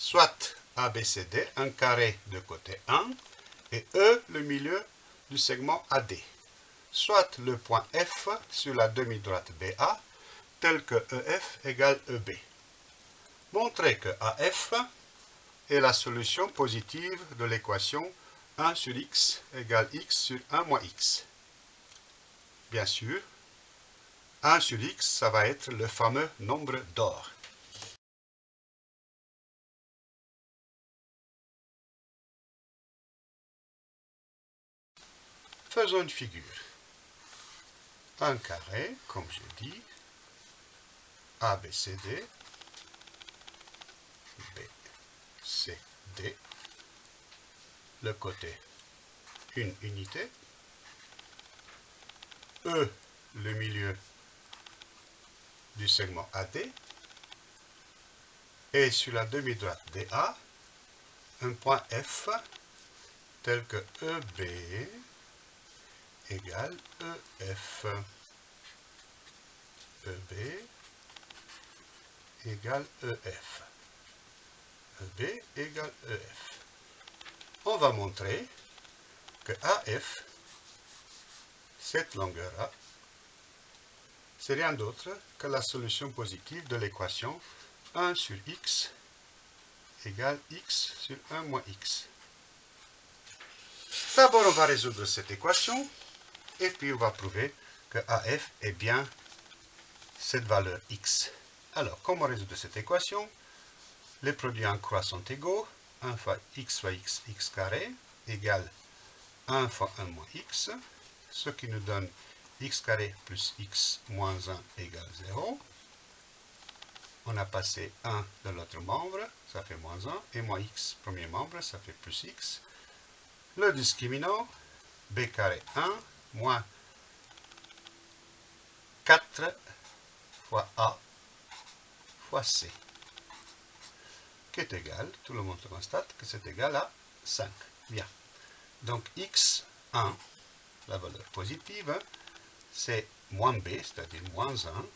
soit ABCD, un carré de côté 1, et E, le milieu du segment AD, soit le point F sur la demi-droite BA, tel que EF égale EB. Montrez que AF est la solution positive de l'équation 1 sur x égale x sur 1 moins x. Bien sûr, 1 sur x, ça va être le fameux nombre d'or. Faisons une figure. Un carré, comme j'ai dit, ABCD, BCD, le côté une unité, E, le milieu du segment AD, et sur la demi-droite DA, un point F tel que EB égale EF. EB égale EF. EB égale EF. On va montrer que AF, cette longueur-là, c'est rien d'autre que la solution positive de l'équation 1 sur x égale x sur 1 moins x. D'abord, on va résoudre cette équation et puis on va prouver que AF est bien cette valeur x. Alors, comment résoudre cette équation? Les produits en croix sont égaux. 1 fois x fois x, x carré, égale 1 fois 1 moins x, ce qui nous donne x carré plus x moins 1 égale 0. On a passé 1 de l'autre membre, ça fait moins 1, et moins x, premier membre, ça fait plus x. Le discriminant, b carré 1 moins 4 fois A fois C, qui est égal, tout le monde constate que c'est égal à 5. Bien. Donc x, 1, la valeur positive, c'est moins b, c'est-à-dire moins 1,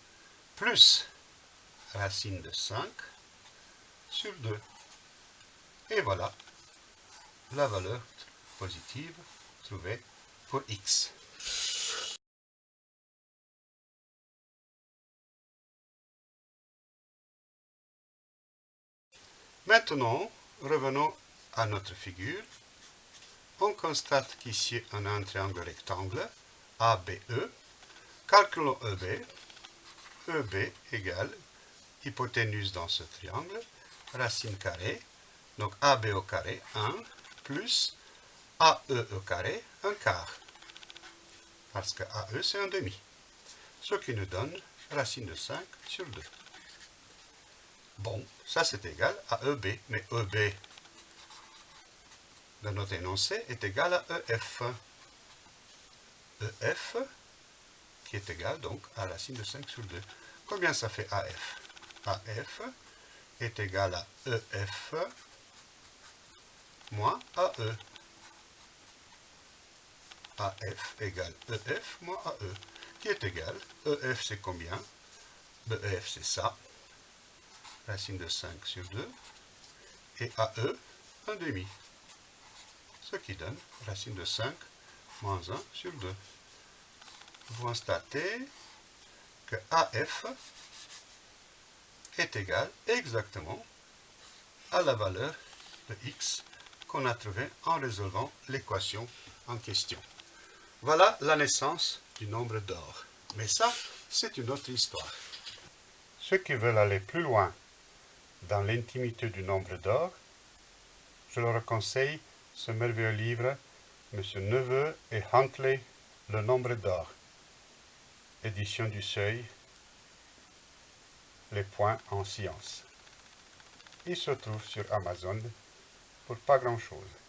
plus racine de 5 sur 2. Et voilà la valeur positive trouvée pour x. Maintenant, revenons à notre figure. On constate qu'ici, on a un triangle rectangle, ABE. Calculons EB. EB égale hypoténuse dans ce triangle, racine carrée, donc AB au carré, 1, plus AE au carré, un quart. Parce que AE, c'est un demi. Ce qui nous donne racine de 5 sur 2. Bon, ça c'est égal à EB, mais EB de notre énoncé est égal à EF. EF qui est égal donc à racine de 5 sur 2. Combien ça fait AF AF est égal à EF moins AE. AF égale EF moins AE, qui est égal, EF c'est combien? EF c'est ça, racine de 5 sur 2, et AE, 1 demi. Ce qui donne racine de 5 moins 1 sur 2. Vous constatez que AF est égal exactement à la valeur de x qu'on a trouvée en résolvant l'équation en question. Voilà la naissance du nombre d'or. Mais ça, c'est une autre histoire. Ceux qui veulent aller plus loin dans l'intimité du nombre d'or, je leur conseille ce merveilleux livre, M. Neveu et Huntley, Le nombre d'or, édition du Seuil, Les points en science. Il se trouve sur Amazon pour pas grand-chose.